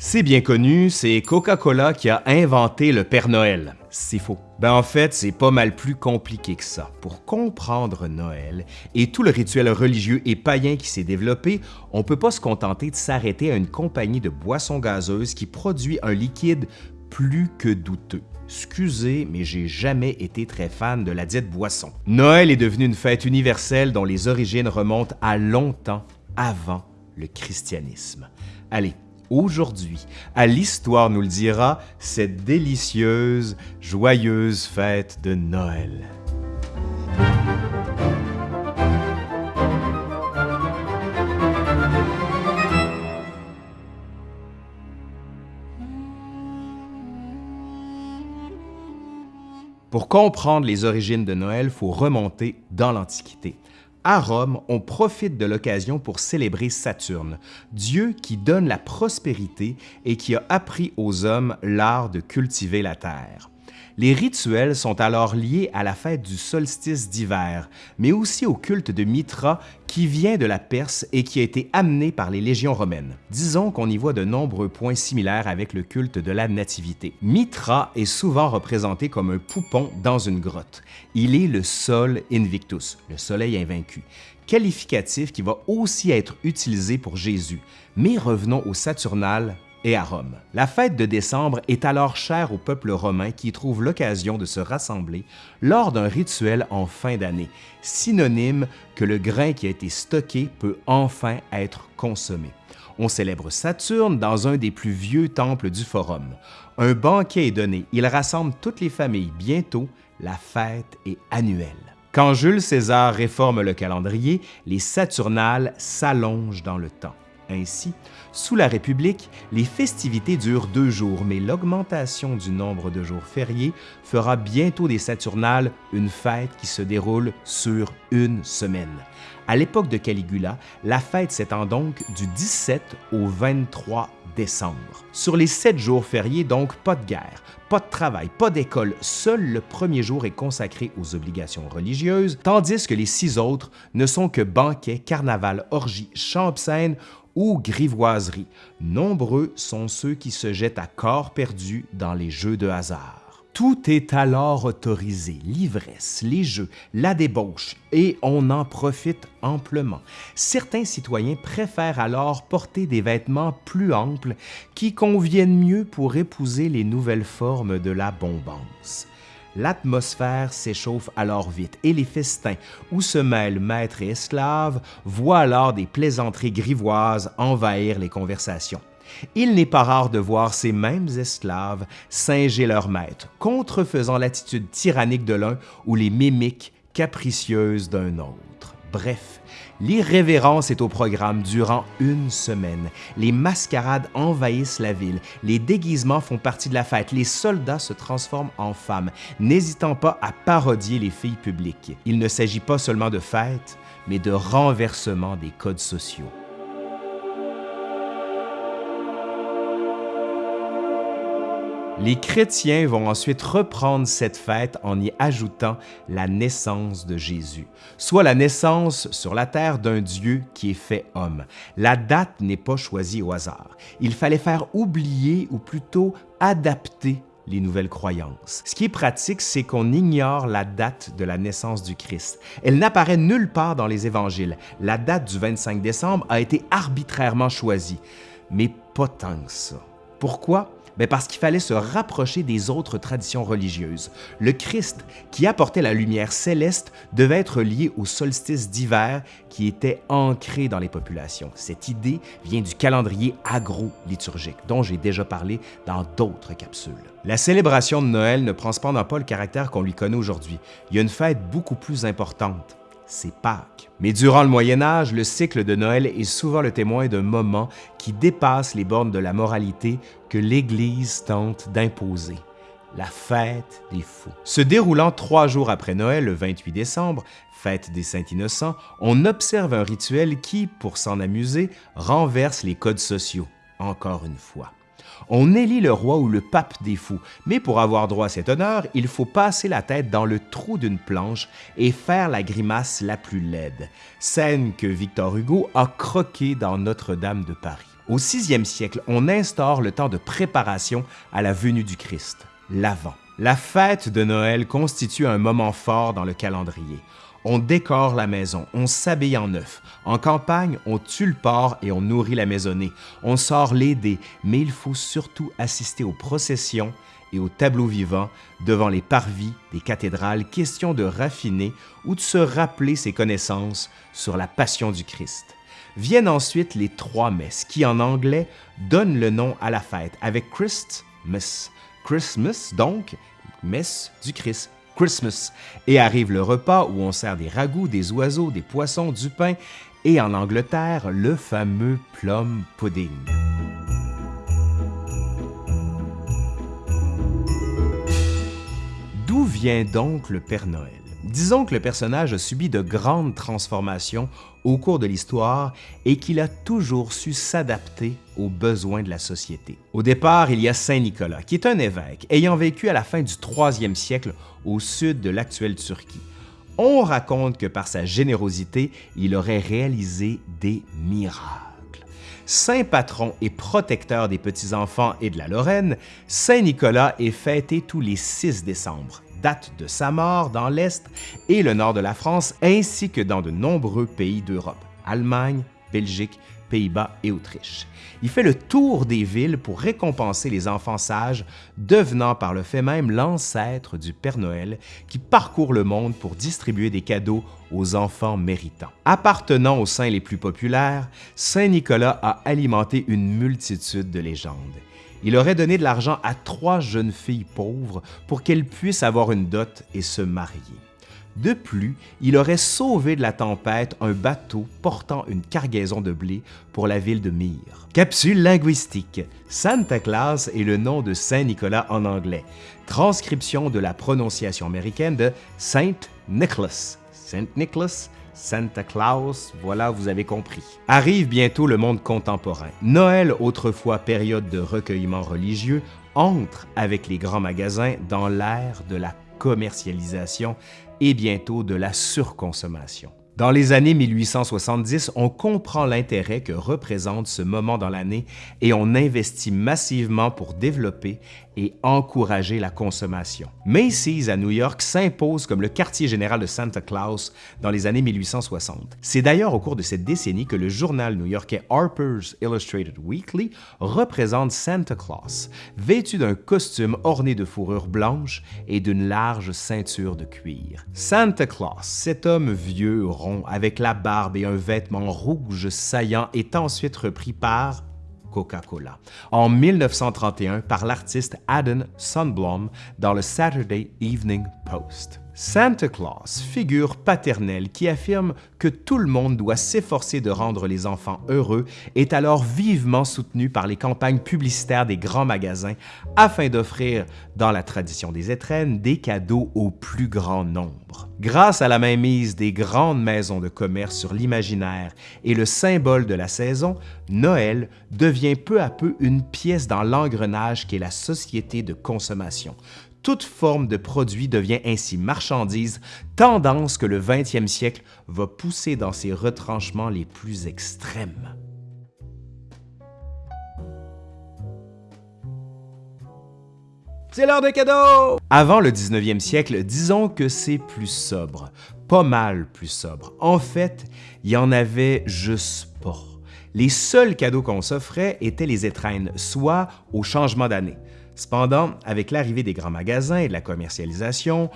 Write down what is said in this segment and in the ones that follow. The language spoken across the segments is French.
C'est bien connu, c'est Coca-Cola qui a inventé le Père Noël. C'est faux. Ben en fait, c'est pas mal plus compliqué que ça. Pour comprendre Noël et tout le rituel religieux et païen qui s'est développé, on peut pas se contenter de s'arrêter à une compagnie de boissons gazeuses qui produit un liquide plus que douteux. Excusez, mais j'ai jamais été très fan de la dite boisson. Noël est devenu une fête universelle dont les origines remontent à longtemps avant le christianisme. Allez, aujourd'hui, à l'Histoire nous le dira, cette délicieuse, joyeuse fête de Noël. Pour comprendre les origines de Noël, faut remonter dans l'Antiquité. À Rome, on profite de l'occasion pour célébrer Saturne, dieu qui donne la prospérité et qui a appris aux hommes l'art de cultiver la terre. Les rituels sont alors liés à la fête du solstice d'hiver, mais aussi au culte de Mitra qui vient de la Perse et qui a été amené par les légions romaines. Disons qu'on y voit de nombreux points similaires avec le culte de la nativité. Mitra est souvent représenté comme un poupon dans une grotte. Il est le Sol Invictus, le soleil invaincu, qualificatif qui va aussi être utilisé pour Jésus. Mais revenons au Saturnal et à Rome. La fête de décembre est alors chère au peuple romain qui trouve l'occasion de se rassembler lors d'un rituel en fin d'année, synonyme que le grain qui a été stocké peut enfin être consommé. On célèbre Saturne dans un des plus vieux temples du Forum. Un banquet est donné, il rassemble toutes les familles. Bientôt, la fête est annuelle. Quand Jules César réforme le calendrier, les Saturnales s'allongent dans le temps. Ainsi, sous la République, les festivités durent deux jours, mais l'augmentation du nombre de jours fériés fera bientôt des Saturnales une fête qui se déroule sur une semaine. À l'époque de Caligula, la fête s'étend donc du 17 au 23 décembre. Sur les sept jours fériés, donc, pas de guerre, pas de travail, pas d'école, seul le premier jour est consacré aux obligations religieuses, tandis que les six autres ne sont que banquets, carnaval, orgies, chants ou grivoiseries. Nombreux sont ceux qui se jettent à corps perdu dans les jeux de hasard. Tout est alors autorisé, l'ivresse, les jeux, la débauche, et on en profite amplement. Certains citoyens préfèrent alors porter des vêtements plus amples qui conviennent mieux pour épouser les nouvelles formes de la bombance. L'atmosphère s'échauffe alors vite et les festins, où se mêlent maîtres et esclaves, voient alors des plaisanteries grivoises envahir les conversations. Il n'est pas rare de voir ces mêmes esclaves singer leur maître, contrefaisant l'attitude tyrannique de l'un ou les mimiques capricieuses d'un autre. Bref, l'irrévérence est au programme durant une semaine. Les mascarades envahissent la ville, les déguisements font partie de la fête, les soldats se transforment en femmes, n'hésitant pas à parodier les filles publiques. Il ne s'agit pas seulement de fête, mais de renversement des codes sociaux. Les chrétiens vont ensuite reprendre cette fête en y ajoutant la naissance de Jésus, soit la naissance sur la terre d'un Dieu qui est fait homme. La date n'est pas choisie au hasard. Il fallait faire oublier ou plutôt adapter les nouvelles croyances. Ce qui est pratique, c'est qu'on ignore la date de la naissance du Christ. Elle n'apparaît nulle part dans les évangiles. La date du 25 décembre a été arbitrairement choisie, mais pas tant que ça. Pourquoi? Ben, parce qu'il fallait se rapprocher des autres traditions religieuses. Le Christ, qui apportait la lumière céleste, devait être lié au solstice d'hiver qui était ancré dans les populations. Cette idée vient du calendrier agro-liturgique, dont j'ai déjà parlé dans d'autres capsules. La célébration de Noël ne prend cependant pas le caractère qu'on lui connaît aujourd'hui. Il y a une fête beaucoup plus importante c'est Pâques. Mais durant le Moyen Âge, le cycle de Noël est souvent le témoin d'un moment qui dépasse les bornes de la moralité que l'Église tente d'imposer la fête des fous. Se déroulant trois jours après Noël, le 28 décembre, fête des Saints Innocents, on observe un rituel qui, pour s'en amuser, renverse les codes sociaux, encore une fois. On élit le roi ou le pape des fous, mais pour avoir droit à cet honneur, il faut passer la tête dans le trou d'une planche et faire la grimace la plus laide, scène que Victor Hugo a croquée dans Notre-Dame de Paris. Au sixième siècle, on instaure le temps de préparation à la venue du Christ, l'Avent. La fête de Noël constitue un moment fort dans le calendrier. On décore la maison, on s'habille en neuf. En campagne, on tue le porc et on nourrit la maisonnée. On sort dés, mais il faut surtout assister aux processions et aux tableaux vivants devant les parvis des cathédrales, question de raffiner ou de se rappeler ses connaissances sur la passion du Christ. Viennent ensuite les trois messes qui, en anglais, donnent le nom à la fête, avec Christmas. Christmas, donc, messe du Christ, Christmas. Et arrive le repas où on sert des ragoûts, des oiseaux, des poissons, du pain et en Angleterre, le fameux plum pudding. D'où vient donc le Père Noël? Disons que le personnage a subi de grandes transformations au cours de l'histoire et qu'il a toujours su s'adapter aux besoins de la société. Au départ, il y a Saint Nicolas, qui est un évêque ayant vécu à la fin du 3e siècle au sud de l'actuelle Turquie. On raconte que par sa générosité, il aurait réalisé des miracles. Saint patron et protecteur des petits-enfants et de la Lorraine, Saint Nicolas est fêté tous les 6 décembre date de sa mort dans l'Est et le nord de la France, ainsi que dans de nombreux pays d'Europe, Allemagne, Belgique, Pays-Bas et Autriche. Il fait le tour des villes pour récompenser les enfants sages, devenant par le fait même l'ancêtre du Père Noël qui parcourt le monde pour distribuer des cadeaux aux enfants méritants. Appartenant aux saints les plus populaires, Saint Nicolas a alimenté une multitude de légendes il aurait donné de l'argent à trois jeunes filles pauvres pour qu'elles puissent avoir une dot et se marier. De plus, il aurait sauvé de la tempête un bateau portant une cargaison de blé pour la ville de Myre. Capsule linguistique. Santa Claus est le nom de Saint Nicolas en anglais. Transcription de la prononciation américaine de Saint Nicholas. Saint Nicholas Santa Claus, voilà, vous avez compris. Arrive bientôt le monde contemporain. Noël, autrefois période de recueillement religieux, entre avec les grands magasins dans l'ère de la commercialisation et bientôt de la surconsommation. Dans les années 1870, on comprend l'intérêt que représente ce moment dans l'année et on investit massivement pour développer et encourager la consommation. Macy's à New York s'impose comme le quartier général de Santa Claus dans les années 1860. C'est d'ailleurs au cours de cette décennie que le journal new-yorkais Harper's Illustrated Weekly représente Santa Claus, vêtu d'un costume orné de fourrure blanche et d'une large ceinture de cuir. Santa Claus, cet homme vieux, avec la barbe et un vêtement rouge saillant, est ensuite repris par Coca-Cola, en 1931 par l'artiste Adam Sundblom dans le Saturday Evening Post. Santa Claus, figure paternelle qui affirme que tout le monde doit s'efforcer de rendre les enfants heureux, est alors vivement soutenu par les campagnes publicitaires des grands magasins afin d'offrir, dans la tradition des étrennes, des cadeaux au plus grand nombre. Grâce à la mainmise des grandes maisons de commerce sur l'imaginaire et le symbole de la saison, Noël devient peu à peu une pièce dans l'engrenage qu'est la société de consommation, toute forme de produit devient ainsi marchandise, tendance que le 20e siècle va pousser dans ses retranchements les plus extrêmes. C'est l'heure des cadeaux! Avant le 19e siècle, disons que c'est plus sobre, pas mal plus sobre. En fait, il y en avait juste pas. Les seuls cadeaux qu'on s'offrait étaient les étrennes, soit au changement d'année. Cependant, avec l'arrivée des grands magasins et de la commercialisation,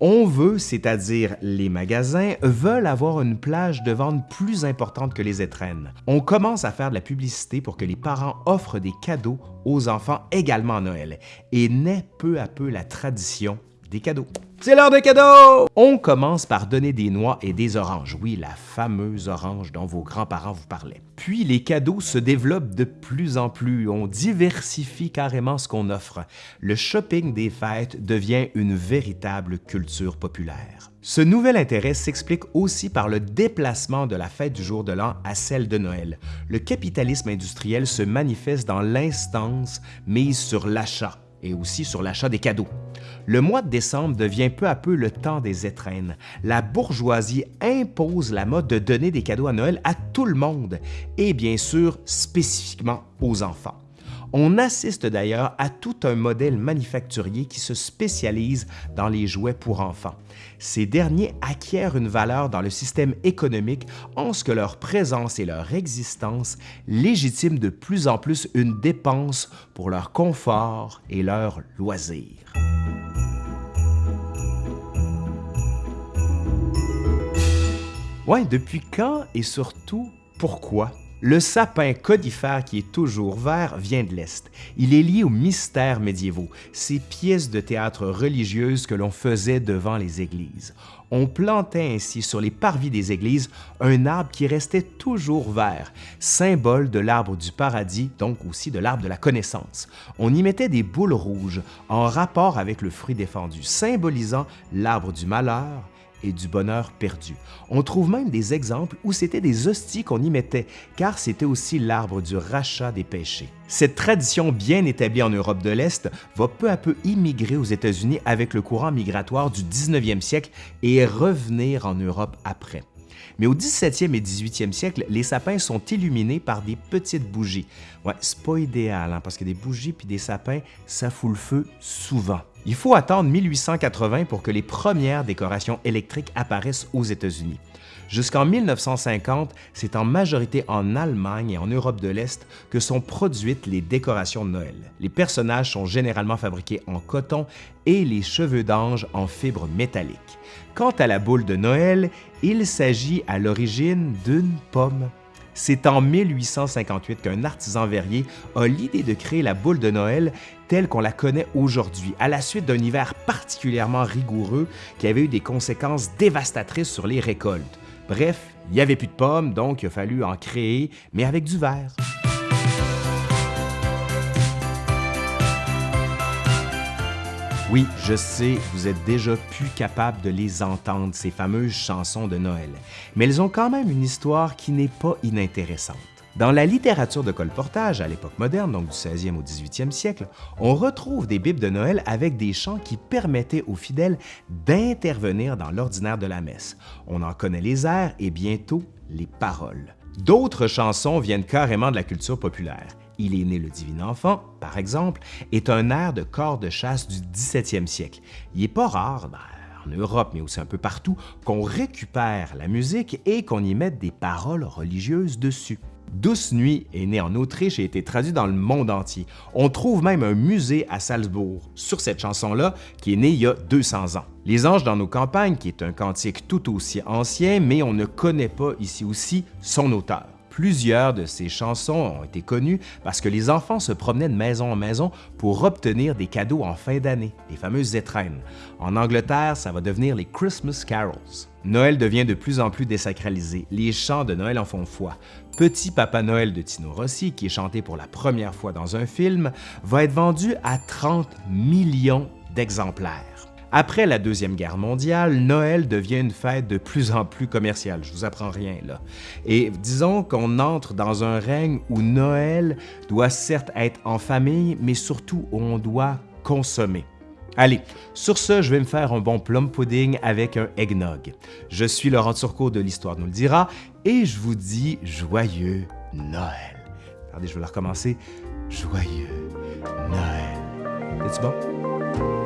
on veut, c'est-à-dire les magasins, veulent avoir une plage de vente plus importante que les étrennes. On commence à faire de la publicité pour que les parents offrent des cadeaux aux enfants également à Noël, et naît peu à peu la tradition des cadeaux. C'est l'heure des cadeaux! On commence par donner des noix et des oranges. Oui, la fameuse orange dont vos grands-parents vous parlaient. Puis les cadeaux se développent de plus en plus. On diversifie carrément ce qu'on offre. Le shopping des fêtes devient une véritable culture populaire. Ce nouvel intérêt s'explique aussi par le déplacement de la fête du jour de l'an à celle de Noël. Le capitalisme industriel se manifeste dans l'instance mise sur l'achat et aussi sur l'achat des cadeaux. Le mois de décembre devient peu à peu le temps des étrennes. La bourgeoisie impose la mode de donner des cadeaux à Noël à tout le monde et bien sûr spécifiquement aux enfants. On assiste d'ailleurs à tout un modèle manufacturier qui se spécialise dans les jouets pour enfants. Ces derniers acquièrent une valeur dans le système économique en ce que leur présence et leur existence légitiment de plus en plus une dépense pour leur confort et leur loisir. Ouais, depuis quand et surtout pourquoi? Le sapin codifère qui est toujours vert vient de l'Est. Il est lié aux mystères médiévaux, ces pièces de théâtre religieuses que l'on faisait devant les églises. On plantait ainsi sur les parvis des églises un arbre qui restait toujours vert, symbole de l'arbre du paradis, donc aussi de l'arbre de la connaissance. On y mettait des boules rouges en rapport avec le fruit défendu, symbolisant l'arbre du malheur, et du bonheur perdu. On trouve même des exemples où c'était des hosties qu'on y mettait, car c'était aussi l'arbre du rachat des péchés. Cette tradition bien établie en Europe de l'Est va peu à peu immigrer aux États-Unis avec le courant migratoire du 19e siècle et revenir en Europe après. Mais au 17e et 18e siècle, les sapins sont illuminés par des petites bougies. Ouais, c'est pas idéal, hein, parce que des bougies puis des sapins, ça fout le feu souvent. Il faut attendre 1880 pour que les premières décorations électriques apparaissent aux États-Unis. Jusqu'en 1950, c'est en majorité en Allemagne et en Europe de l'Est que sont produites les décorations de Noël. Les personnages sont généralement fabriqués en coton et les cheveux d'ange en fibres métalliques. Quant à la boule de Noël, il s'agit à l'origine d'une pomme. C'est en 1858 qu'un artisan verrier a l'idée de créer la boule de Noël telle qu'on la connaît aujourd'hui, à la suite d'un hiver particulièrement rigoureux qui avait eu des conséquences dévastatrices sur les récoltes. Bref, il n'y avait plus de pommes, donc il a fallu en créer, mais avec du verre. Oui, je sais, vous êtes déjà plus capable de les entendre, ces fameuses chansons de Noël, mais elles ont quand même une histoire qui n'est pas inintéressante. Dans la littérature de colportage à l'époque moderne, donc du 16e au 18e siècle, on retrouve des bibles de Noël avec des chants qui permettaient aux fidèles d'intervenir dans l'ordinaire de la messe. On en connaît les airs et bientôt les paroles. D'autres chansons viennent carrément de la culture populaire. Il est né le divin enfant, par exemple, est un air de corps de chasse du 17e siècle. Il n'est pas rare, en Europe, mais aussi un peu partout, qu'on récupère la musique et qu'on y mette des paroles religieuses dessus. Douce Nuit est né en Autriche et a été traduit dans le monde entier. On trouve même un musée à Salzbourg sur cette chanson-là qui est née il y a 200 ans. Les Anges dans nos campagnes, qui est un cantique tout aussi ancien, mais on ne connaît pas ici aussi son auteur. Plusieurs de ces chansons ont été connues parce que les enfants se promenaient de maison en maison pour obtenir des cadeaux en fin d'année, les fameuses étrennes. En Angleterre, ça va devenir les Christmas Carols. Noël devient de plus en plus désacralisé, les chants de Noël en font foi. Petit Papa Noël de Tino Rossi, qui est chanté pour la première fois dans un film, va être vendu à 30 millions d'exemplaires. Après la Deuxième Guerre mondiale, Noël devient une fête de plus en plus commerciale, je vous apprends rien là. Et disons qu'on entre dans un règne où Noël doit certes être en famille, mais surtout où on doit consommer. Allez, sur ce, je vais me faire un bon plum pudding avec un eggnog. Je suis Laurent Turcot de l'Histoire nous le dira et je vous dis joyeux Noël. Attendez, je vais la recommencer. Joyeux Noël. C'est-tu bon?